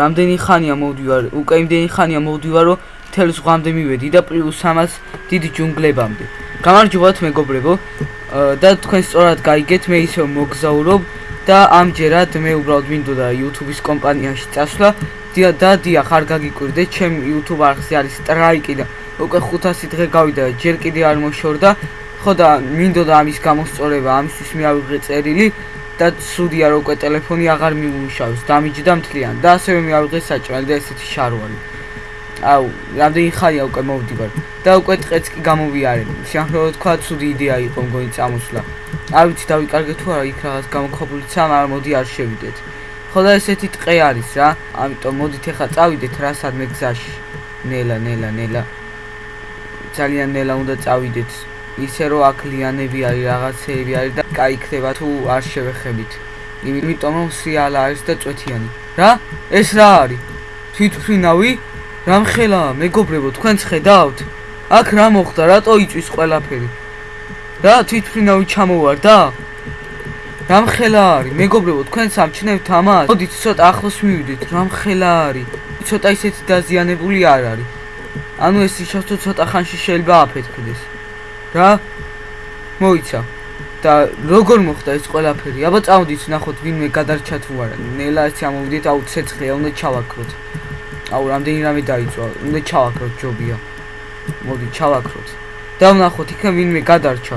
რამდენი ხანია მოვდივარ, უკვე იმდენი ხანია მოვდივარ, რომ თელს ღვამდე მივედი და პლუს ამას დიდი ჯუნგლებამდე. გამარჯობათ მეგობრებო და თქვენ სწორად გაიგეთ, მე ისევ მოგზაურობ და ამჯერად მე უბრალოდ მინდოდა YouTube-ის კომპანიაში წასვლა და დიახ არ გაგიკვირდეთ, ჩემ YouTube არხზე არის სტრაიკი და უკვე 500 დღე გავიდა, ჯერ კიდე არ მოშორდა. ხო და მინდოდა ამის გამოსწორება, ამისთვის მე ავიღე წერილი და სუდია რომ უკვე ტელეფონი აღარ მიუშავს, დამიჯდა მთლიან და ასევე მე ავიღე საჭმელი და ესეთი შარვალი. აუ, რამდენი ხანია უკვე მოვდივარ და უკვე ტყეც კი გამოვიარე. შეახლებოდ თქვა, ცუდი იდეა იყო მგონი წამოსვლა. არ ვიცი დავიკარგე თუ არა იქ რაღაც გამოქვაბულიც ამ არ მოდი არ შევიდეთ. ხო და ესეთი ტყე არის რა, ამიტომ მოდით ახლა წავიდეთ რა სადმე გზაში. ნელა, ნელა, ნელა. ძალიან ნელა უნდა წავიდეთ. ისე რომ აქ ლიანები არის, რაღაცეები არის და კაი ხდება თუ არ შევეხებით. იმიტომ რომ სიალა არის და წვეთიანი. რა? ეს რა არის? თვითფრინავი? რამხელა, მეგობრებო, თქვენც ხედავთ? აქ რა მოხდა? რატო იწვის ყველაფერი? რა თვითფრინავი ჩამოვარდა? რამხელა არის? მეგობრებო, თქვენ სამჩნევთ ამას? მოდით ცოტა ახლოს მივიდეთ, რამხელა არის? ცოტა ისეთი დაზიანებული არ არის. ანუ ეს ისე ცოტა ხანში შეიძლება აფეთქდეს. რა მოიცა და როგორ მოხდა ეს ყველაფერი? აბა წავდით ნახოთ ვინმე გადარჩა თუ არა. ნელა ეს ამოვიდეთ აუ ცეცხლია უნდა ჩავაქროთ. აუ რამდენი რამე დაიწვა, უნდა ჩავაქროთ ჯობია. მოდი ჩავაქროთ. და ვნახოთ იქა ვინმე გადარჩა.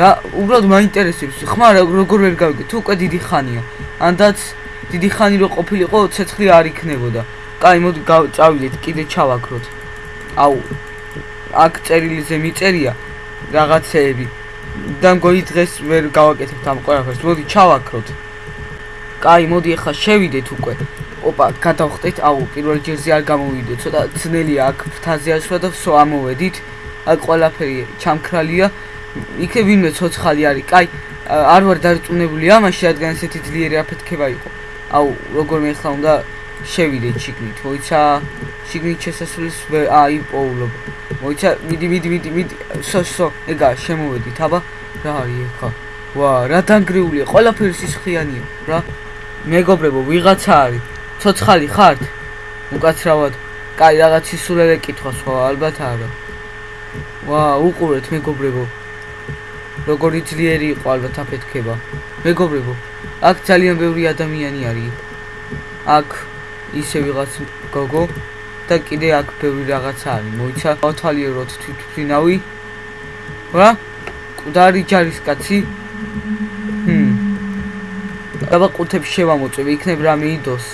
რა უბრალოდ მაინტერესებს ხმა როგორ ვერ გავიგე თუ უკვე დიდი ხანია. ანდაც დიდი ხანი რო ყოფილიყო ცეცხლი არ იქნებოდა. კაი მოდი წავიდეთ კიდე ჩავაქროთ. აუ აქ წერილიზე მიწერია რაღაცეები და მგონი დღეს ვერ გავაკეთებთ ამ ყველაფერს. მოდი ჩავაქროთ. კაი, მოდი ახლა შევიდეთ უკვე. ოპა, გადავხტეთ. აუ, პირველ ჯერზე არ გამოვიდეთ. ცოტა ძნელია აქ ფთაზე ასვლა და სო ამოვედით. აქ ყველაფერი ჩამქრალია. იქე ვინმე ცოცხალი არის. კაი, არ ვარ დარწმუნებული ამაში, რადგან ესეთი ძლიერი აფეთქება იყო. აუ, როგორ მე ხა უნდა შევიდეთ შიგნით. მოიცა, შიგნით შესასვლელს აი პოულობ. მოიცა, მიდი, მიდი, მიდი, მიდი. სო, სო, ეგა, შემოვედით, აბა. რა არის ხა? ვა, რა დანგრეულია, ყველაფერი სისხლიანია, რა. მეგობრებო, ვიღაცა არის. ცოცხალი ხართ? უკაცრავად. კაი, რაღაც სისულელე კითხავს ხო, ალბათ არა. ვა, უყურეთ მეგობრებო. როგორი ძლიერი იყო ალბათ აფეთქება. მეგობრებო, აქ ძალიან ბევრი ადამიანი არის. აქ ისე ვიღაც გოგო და კიდე აქ ბევრი რაღაცა არის. მოიცა, ავთვალიეროთ თვითფრინავი. რა? კუდარი ჯარისკაცი? ჰმ. აბა ყუთებს შევამოწევი, იქნებ რამე იდოს.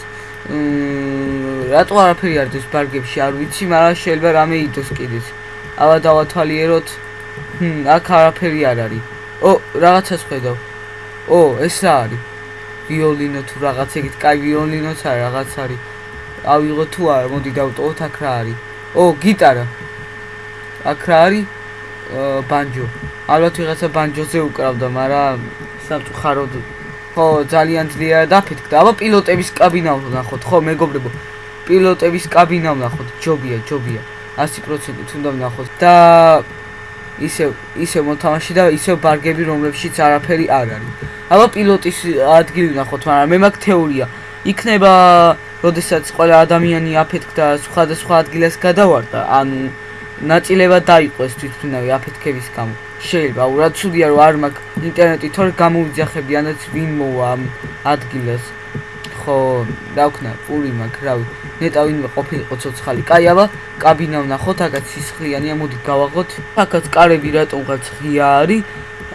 მმ, რატო არაფერი არ დის ბარგებში, არ ვიცი, მაგრამ შეიძლება რამე იდოს კიდეც. აბა დავათვალიეროთ. ჰმ, აქ არაფერი არ არის. ო, რაღაცას ხედავ. ო, ეს რა არის? ვიოლინო თუ რაღაც ეგეთ, კაი ვიოლინოც არის, რაღაც არის. ავიღო თუ არა, მოდი დავტოვოთ აქ რა არის. ო, გიტარა. აქ რა არის? ბანჯო. ალბათ ვიღაცა ბანჯოზე უკრავდა, მაგრამ სამწუხაროდ ხო, ძალიან ძლიერ დაფეთქდა. აბა პილოტების კაბინა ვნახოთ, ხო, მეგობრებო. პილოტების კაბინა ვნახოთ, ჯობია, ჯობია. 100% უნდა ვნახოთ და ისე ისე მოთამაში და ისე ბარგები რომლებშიც არაფერი არ არის. აბა პილოტის ადგილი ვნახოთ, მაგრამ მე მაქვს თეორია. იქნება როდესაც ყველა ადამიანი აფეთქდა სხვადასხვა ადგილას გადავარდა, ანუ ნაწილება დაიყვეს თვითმფრინავი აფეთქების გამო. შეიძლება, რა ცუდია რომ არ მაქვს ინტერნეტი, თორე გამოვიძახები, ანაც ვინ მოვა ამ ადგილას. ხო, დავქნა, პური მაქვს, რავი. ნეტა ვინმე ყოფილიყო ცოცხალი. კაი, აბა, კაბინა ვნახოთ, აქაც სისხლიანია, მოდი გავაღოთ. აქაც კარები რატომღაც ღია არის?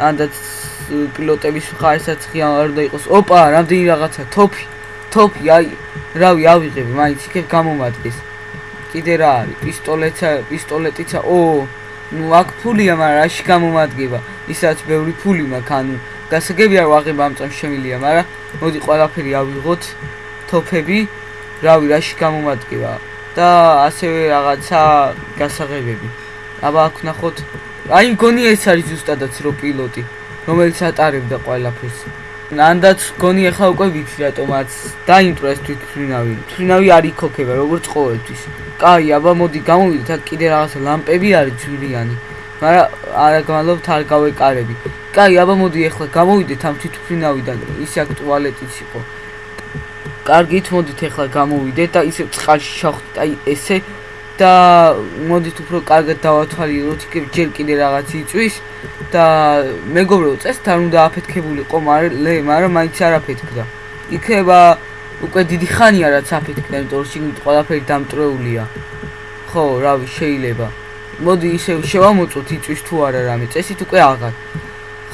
ანდაც პილოტების ხაისაც ღია არ უნდა იყოს. ოპა, რამდენი რაღაცა, თოფი. თოფი, აი, რავი, ავიღებ, მაინც იქ გამომადგეს. კიდე რა არის? პისტოლეტა, პისტოლეტიცა. ო, ნუ აქ ფულია, მაგრამ რაში გამომადგება? ისაც ბევრი ფული მაქვს, ანუ გასაგებია რომ აღება ამ წამს შემილია, მაგრამ მოდი ყველაფერი ავიღოთ. თოფები, რავი, რაში გამომადგება? და ასევე რაღაცა გასაღებები. აბა აქ ნახოთ. აი, მგონი ეს არის ზუსტადაც რო პილოტი, რომელიც ატარებდა ყველაფერს. ნანდაც გონი ახლა უკვე ვიცი რატომაც დაინტრეს თვითფრინავი. თვითფრინავი არ იქოქება როგორც ყოველთვის. კაი, აბა მოდი გამოვიდეთ, აქ კიდე რაღაცა ლამპები არის ძვირიანი. მაგრამ არა გვალობთ არ გავეკარები. კაი, აბა მოდი ახლა გამოვიდეთ ამ თვითმფრინავიდან. ისე აქ ტუალეტიც იყო. კარგით, მოდით ახლა გამოვიდეთ და ისე წყალში შევხვდით. აი ესე და მოდით უფრო კარგად დავათვალიეროთ, იქ ჯერ კიდე რაღაც იწვის და მეგობრებო, წესთან უნდა აფეთქებულიყო, მაგრამ მაგრამ მაინც არ აფეთქდა. იქება უკვე დიდი ხანია რაც აფეთქდა, იმიტომ რომ შიგნით ყველაფერი დამტრეულია. ხო, რავი, შეიძლება. მოდი ისე შევამოწოთ იწვის თუ არა რამე, წესით უკვე აღარ.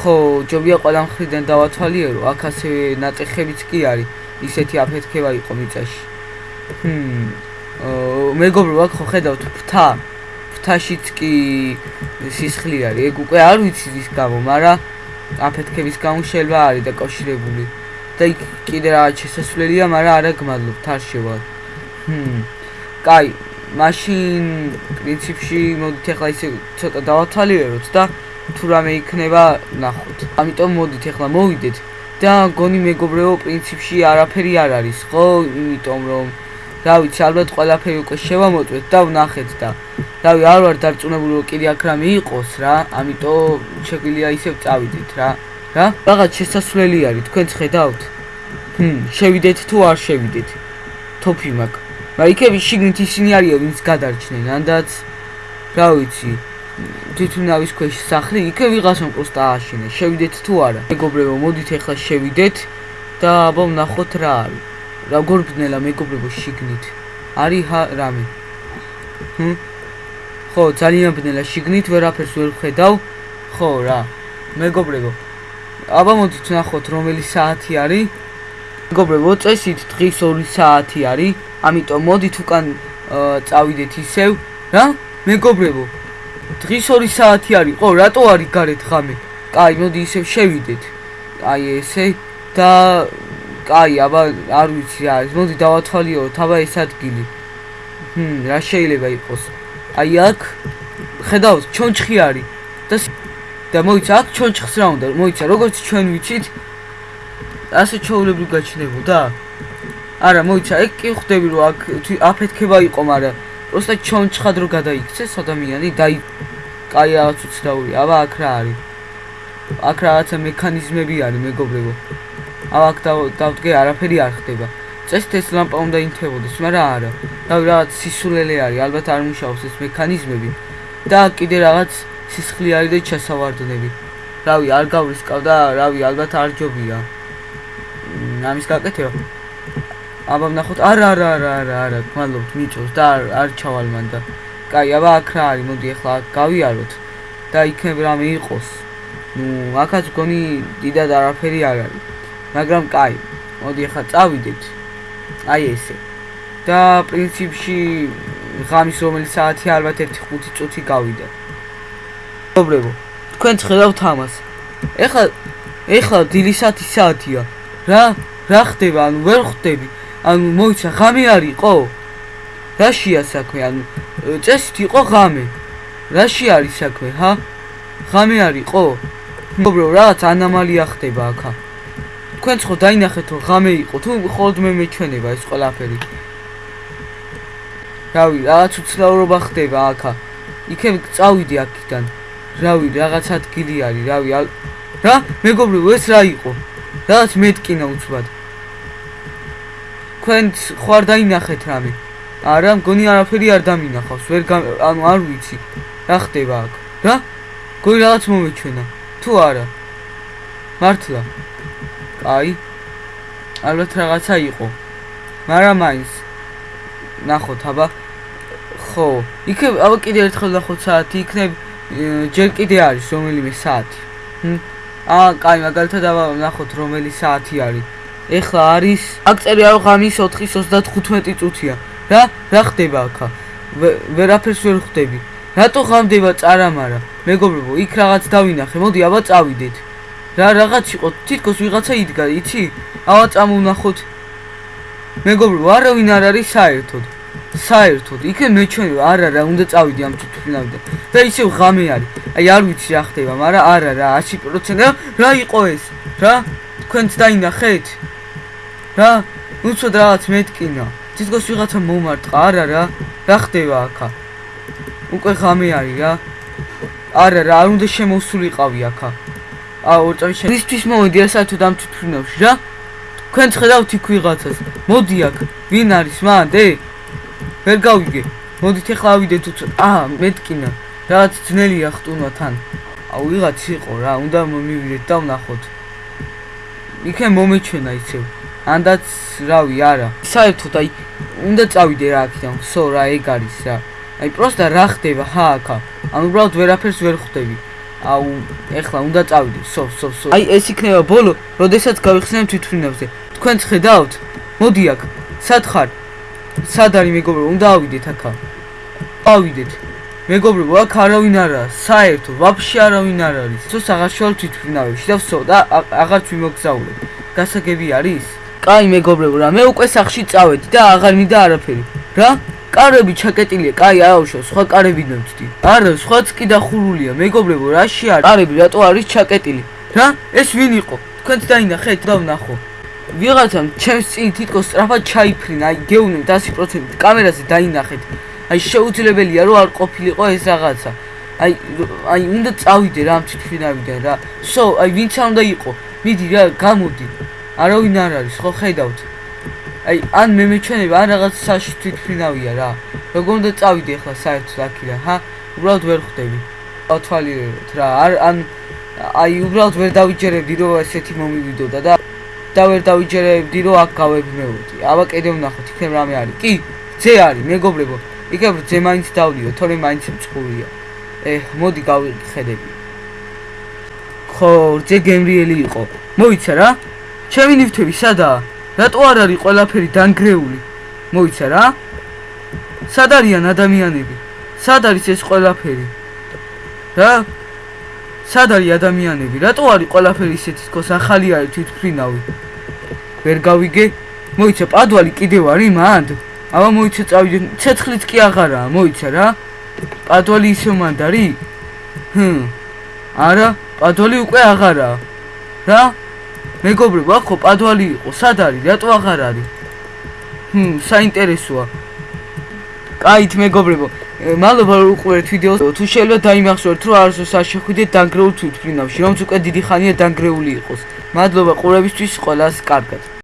ხო, ჯობია ყველა მხრიდან დავათვალიერო, აქ ასე ნატეხებიც კი არის, ისეთი აფეთქება იყო მიწაში. ჰმ მეგობრო აქ ხო ხედავთ ფთა ფთაშიც კი სისხლი არის. ეგ უკვე არ ვიცი ის გამო მაგრამ აფეთქების გამო შეიძლება არის დაკავშირებული და იქ კიდე რაღაც შესასვლელია მაგრამ არა გმადლობთ არ შევალ ჰმ. კაი მაშინ პრინციპში მოდით ახლა ისე ცოტა დავათვალიეროთ და თუ რამე იქნება ნახოთ. ამიტომ მოდით ახლა მოვიდეთ და გონი მეგობრებო პრინციპში არაფერი არ არის ხო? იმიტომ რომ რა ვიცი, ალბათ ყველაფერი უკვე შევამოწმეთ და ვნახეთ და რავი, არ ვარ დარწმუნებული რომ კიდე აქ რამე იყოს რა, ამიტომ შეგვიძლია ისევ წავიდეთ რა. რა? რაღაც შესასვლელი არის, თქვენ ხედავთ? ჰმ, შევიდეთ თუ არ შევიდეთ? თოფი მაგ. მაგრამ იქები შიგნით ისინი არიან, ვინც გადარჩნენ, ანდაც რა ვიცი. თვითონავის ქვეშ სახლი, იქე ვიღასამ პროსტა ააშენე. შევიდეთ თუ არა? მეგობრებო, მოდით ახლა შევიდეთ და აბა ვნახოთ რა არის. როგორ ბნელა მეგობრებო შიგნით? არის რამე? ჰმ? ხო ძალიან ბნელა შიგნით ვერაფერს ვერ ხედავ ხო რა. მეგობრებო აბა მოდით ნახოთ რომელი საათი არის? მეგობრებო წესით დღის 2 საათი არის ამიტომ მოდით უკან წავიდეთ ისევ რა? მეგობრებო დღის 2 საათი არის ხო რატო არის გარეთ ღამე? კაი მოდი ისევ შევიდეთ. აი ესე და კაი, აბა არ ვიცი რა მოდი დავათვალიეროთ, აბა ეს ადგილი. ჰმ, რა შეიძლება იყოს? აი აქ ხედავთ, ჩონჩხი არის და და მოიცა აქ ჩონჩხს რა უნდა? მოიცა, როგორც ჩვენ ვიცით, ასე ჩაოლებრი გაჩნდებოდა? არა, მოიცა, ეგ კი ხვდები რომ აქ აფეთქება იყო, მაგრამ პროსტა ჩონჩხად რო გადაიქცეს ადამიანი და კაი რაღაც უცნაური. აბა აქ რა არის? აქ რაღაცა მექანიზმები არის, მეგობრებო. აქ დავდგე არაფერი არ ხდება. წესით ეს ლამპა უნდა ინთებოდეს, მაგრამ არა. და რაღაც სისულელე არის, ალბათ არ მუშაობს ეს მექანიზმები. და კიდე რაღაც სისხლი არის და ჩასავარდნები. რავი, არ გავრისკავ და რავი, ალბათ არ ჯობია. ამის გაკეთება. აბა ნახოთ, არა, არა, არა, არა, არა, გმადლობთ, მიწოს და არ არ ჩავალ მან და. კაი, აბა აქ რა არის? მოდი ახლა გავიაროთ და იქნებ რამე იყოს. ნუ, აქაც გონი დიდად არაფერი არ არის. მაგრამ კაი, მოდი ახლა წავიდეთ. აი ესე. და პრინციპში ღამის რომელი საათი ალბათ 1-5 წუთი გავიდა. მოგრებო, თქვენ ხედავთ ამას. ეხლა ეხლა დილისათი საათია. რა? რა ხდება? ანუ ვერ ხვდები. ანუ მოიცა ღამე არისო? რაშია საქმე? ანუ წესით იყო ღამე. რაში არის საქმე, ჰა? ღამე არისო? მოგრებო, რაღაც ანომალია ხდება აქა. თქვენ ხო დაინახეთ რომ ღამე იყო. თუ ხოლმე მე მეჩვენება ეს ყველაფერი. რავი რაღაც უცნაურობა ხდება აქა. იქებ წავიდი აქიდან. რავი რაღაც ადგილი არის რავი რა? მეგობრებო ეს რა იყო? რაღაც მეტკინა უცბად. თქვენ ხო არ დაინახეთ რამე. არა მგონი არაფერი არ დამინახავს. ვერ ანუ არ ვიცი. რა ხდება აქ? რა? გოი რაღაც მომეჩვენა. თუ არა? მართლა აი ალბათ რაღაცა იყო. მაგრამ მაინც. ნახოთ აბა. ხო იქ აბა კიდე ერთხელ ნახოთ საათი იქნებ ჯერ კიდე არის რომელიმე საათი. აა კაი მაგალითად აბა ნახოთ რომელი საათი არის. ეხლა არის აქ წერია რომ ღამის 4:35 წუთია. რა რა ხდება აქა? ვერაფერს ვერ ხვდები. რატო ღამდება წარამარა? მეგობრებო იქ რაღაც დავინახე მოდი აბა წავიდეთ რა რაღაც იყო? თითქოს ვიღაცა იდგა იცი? ავა წამოვნახოთ მეგობრო არავინ არ არის საერთოდ. საერთოდ. იქე მეჩვენება არა რა უნდა წავიდი ამ თვითნავდა და ისევ ღამე არის. აი არ ვიცი რა ხდება მაგრამ არა რა 100% რა იყო ეს? რა? თქვენც დაინახეთ. რა? უცოდ რაღაც მეტკინა თითქოს ვიღაცა მომარტყა არა რა რა ხდება აქა? უკვე ღამე არის რა. არა რა არ უნდა შემოსულიყავი აქა აა ორწავი შენ. ისთვის მომედი რა საერთოდ ამ თვითფრინავში რა? თქვენ ხედავთ იქ ვიღაცას. მოდი აქ. ვინ არის მანდე? ვერ გავიგე. მოდით ახლა ავიდეთ უცოტ აა მეტკინა რაღაც ძნელია ხტუნვა თან. აუ ვიღაც იყო რა უნდა მივიდეთ და ვნახოთ. იქე მომეჩვენა ისევ. ანდაც რავი არა. საერთოდ აი უნდა წავიდე რა აქედან ხო რა ეგ არის რა. აი პროსტა რა ხდება? ხა აქა ანუ უბრალოდ ვერაფერს ვერ ხვდები აუ ეხლა უნდა წავიდე სო სო სო. აი ეს იქნება ბოლო როდესაც გავიხსენებ თვითფრინავზე თქვენ ხედავთ? მოდი აქ სად ხარ? სად არის მეგობრო უნდა ავიდეთ აქა. ავიდეთ. მეგობრებო აქ არავინ არაა საერთო ვაფშე არავინ არ არის. თუ საღარშვალ თვითფრინავებში და ვსო და აღარც ვიმოგზაურებ. გასაგები არის კაი მეგობრებო რა მე უკვე სახში წავედი და აღარ მინდა არაფერი. რა კარები ჩაკეტილია. კაი აუშო სხვა კარები ნოცდი არა სხვაც კი დახურულია. მეგობრებო რაში არის კარები რატო არის ჩაკეტილი? რა? ეს ვინ იყო? თქვენც დაინახეთ და ვნახო. ვიღაცამ ჩემს წინ თითქოს სწრაფად ჩაიფრინა აი გეუბნები 100% კამერაზე დაინახეთ. აი შეუძლებელია რომ არ ყოფილიყო ეს რაღაცა. აი აი უნდა წავიდე რა ამ თვითფრინავიდან რა. სო აი ვინც არ უნდა იყო. მიდი რა გამოდი არავინ არ არის ხო ხედავთ აი ან მე მეჩვენება ან რაღაც საში თვითფრინავია რა. როგორ უნდა წავიდე ახლა საერთოდ აქიდან ჰა? უბრალოდ ვერ ხვდები. ავთვალიერებთ რა. არ ან აი უბრალოდ ვერ დავიჯერებდი რომ ესეთი მომივიდოდა და და ვერ დავიჯერებდი რომ აქ გავებმეოდი აბა კიდე ვნახოთ იქნებ რამე არის. კი ძე არის მეგობრებო. იქნებ ძე მაინც დავლიო თორე მაინც მწყურია ე მოდი გავიხედები. ხო ძე გემრიელი იყო. მოიცა რა? ჩემი ნივთები სადაა რატო არ არის ყველაფერი დანგრეული? მოიცა რა? სად არიან ადამიანები? სად არის ეს ყველაფერი? რა? სად არის ადამიანები? რატო არის ყველაფერი ისეთი თქოს ახალი არის თვითფრინავი? ვერ გავიგე? მოიცა პადვალი კიდევ არის მანდ? აბა მოიცა წავიდე. ცეცხლიც კი აღარაა მოიცა რა? პადვალი ისე მანდ არის? ჰმ. არა პადვალი უკვე აღარაა. რა მეგობრებო ახო პადვალი იყო სად არის? რატო აღარ არის? ჰმ საინტერესოა. კაით მეგობრებო მადლობა რომ უყურეთ ვიდეოს. თუ შეიძლება დაიმახსოვრეთ რომ არასდროს არ შეხვიდეთ დანგრეულ თვითფრინავში რომც უკვე დიდი ხანია დანგრეული იყოს. მადლობა ყურებისთვის ყველას კარგად